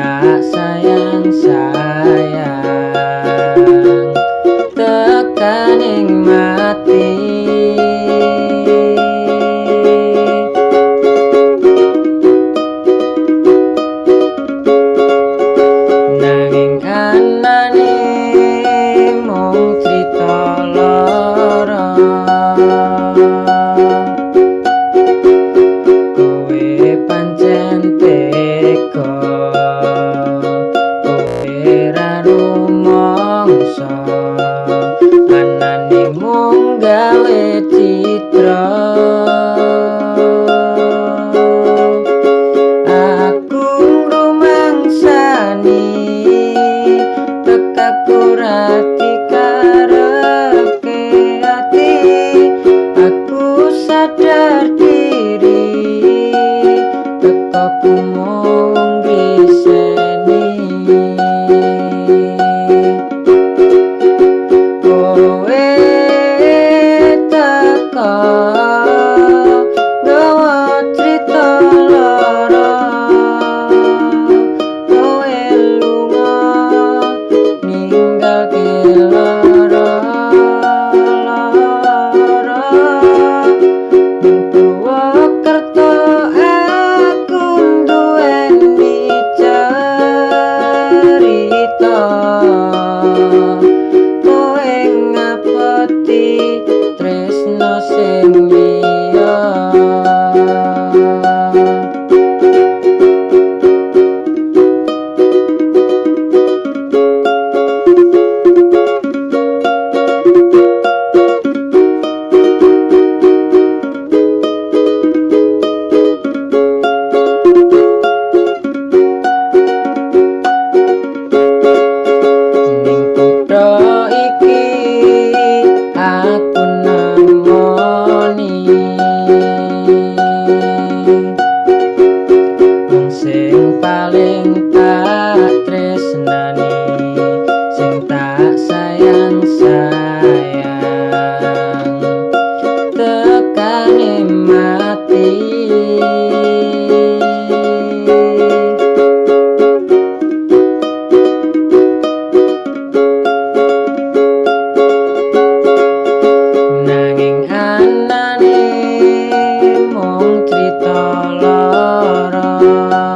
tak Bhakta Música